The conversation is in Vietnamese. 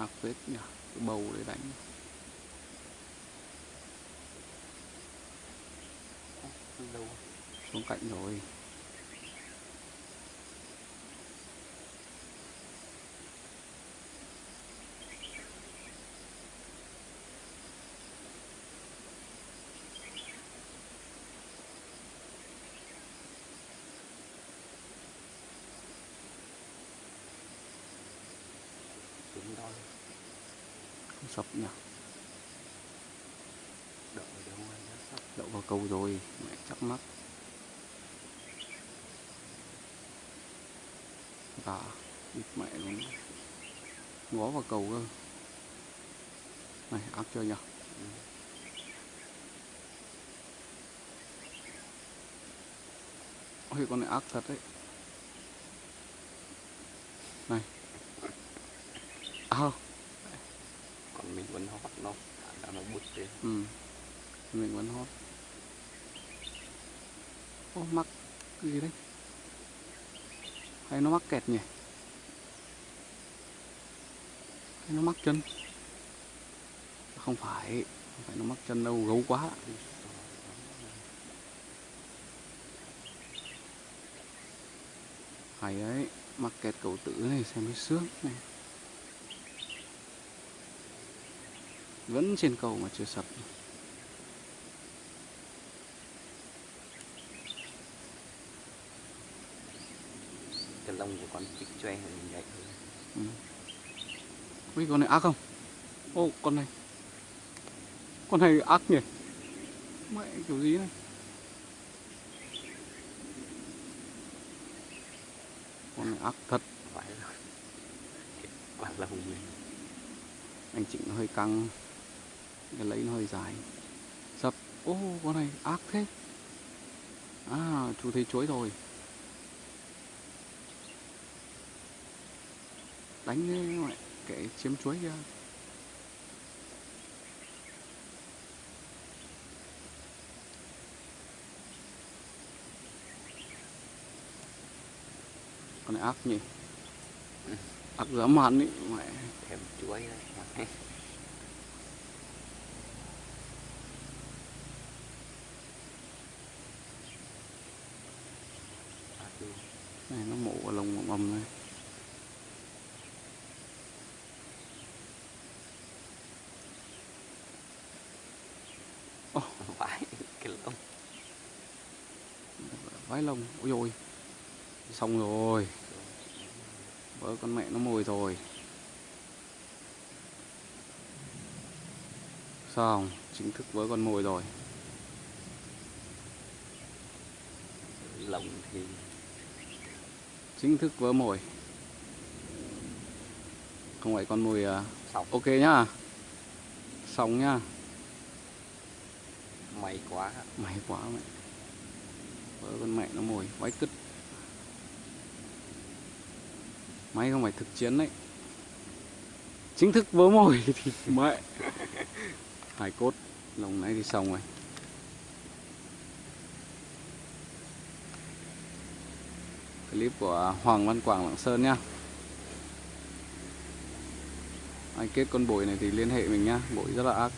ác phết nhỉ? Cái bầu để đánh. Xuống cạnh rồi xuống đó không sập nhỉ? Đợi đâu anh nó sắp. Đậu vào câu rồi mẹ chắc mắt gà bịt mẹ luôn. Ngó vào cầu cơ. Này ác chưa nhỉ? Ừ. ôi con này ác thật đấy. Này à còn mình vẫn hót nó đã nó bút lên ừ. Mình vẫn hót ô mắc cái gì đấy? Hay nó mắc kẹt nhỉ? Hay nó mắc chân? Không phải không phải nó mắc chân đâu gấu quá. Hay đấy mắc kẹt cầu tử này xem mới sướng này vẫn trên cầu mà chưa sập. Cái lông của con chích choe này mình nhạy ừ. Ui, con này ác không? Ô con này. Con này ác nhỉ? Mẹ kiểu gì này? Con này ác thật. Phải rồi quả lông mình anh chỉnh nó hơi căng hơi dài sập ô con này ác thế. À chú thấy chuối rồi. Đánh cái mẹ kẻ chiếm chuối kia. Con này ác nhỉ? Ác dã man ý mẹ. Thèm chuối đấy À, ừ. Này nó mổ vào lồng ầm ầm này phải cái lông. Vái lông ôi ôi xong rồi. Vỡ con mẹ nó mồi rồi. Xong chính thức vỡ con mồi rồi. Lông thì chính thức vỡ mồi. Không phải con mồi à, xong ok nhá. Xong nhá. May quá. May quá mẹ. Vỡ con mẹ nó mồi vái cứt. May không phải thực chiến đấy. Chính thức vỡ mồi thì mẹ. Hải cốt. Lồng này thì xong rồi clip của Hoàng Văn Quảng, Lạng Sơn nhá. Ai kết con bội này thì liên hệ mình nhá, bội rất là ác.